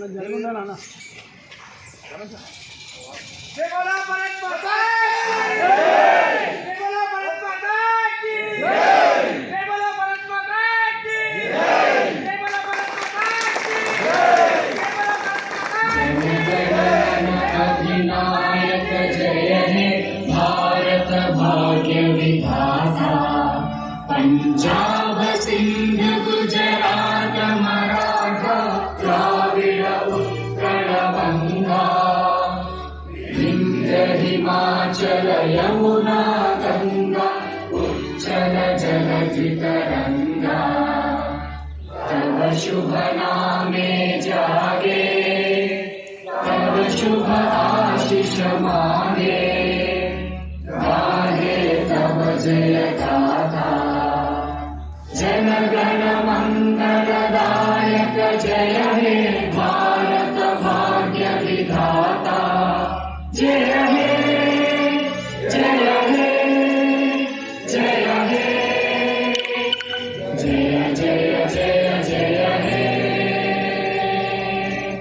बोला भारत जय भारत हे भाग्य विधाता पंजाब सिंध हिमाचल यमुना गंगा उच्चल जलधि तरंगा तव शुभ नामे जागे तव शुभ आशिष मागे गाहे तव जय गाथा जन गण मंगलदायक जय हे भारत भाग्य विधाता जय